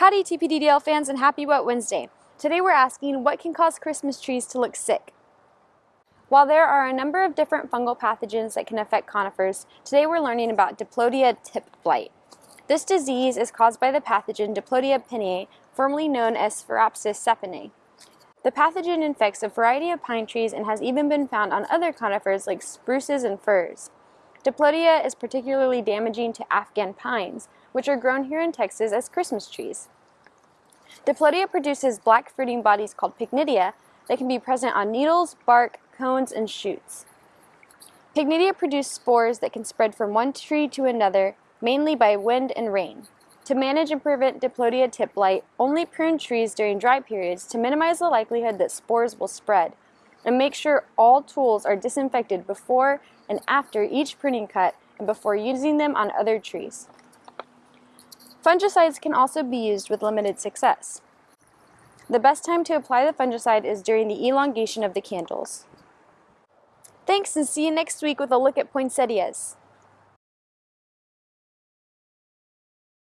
Howdy TPDDL fans and happy Wet Wednesday. Today we're asking what can cause Christmas trees to look sick? While there are a number of different fungal pathogens that can affect conifers, today we're learning about Diplodia tip blight. This disease is caused by the pathogen Diplodia pinea, formerly known as Sphaeropsis sapinea. The pathogen infects a variety of pine trees and has even been found on other conifers like spruces and firs. Diplodia is particularly damaging to Afghan pines, which are grown here in Texas as Christmas trees. Diplodia produces black fruiting bodies called pycnidia that can be present on needles, bark, cones, and shoots. Pycnidia produce spores that can spread from one tree to another, mainly by wind and rain. To manage and prevent Diplodia tip blight, only prune trees during dry periods to minimize the likelihood that spores will spread, and make sure all tools are disinfected before and after each pruning cut and before using them on other trees. Fungicides can also be used with limited success. The best time to apply the fungicide is during the elongation of the candles. Thanks and see you next week with a look at poinsettias.